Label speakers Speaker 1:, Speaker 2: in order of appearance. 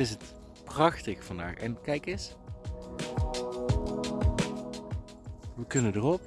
Speaker 1: is het prachtig vandaag. En kijk eens. We kunnen erop.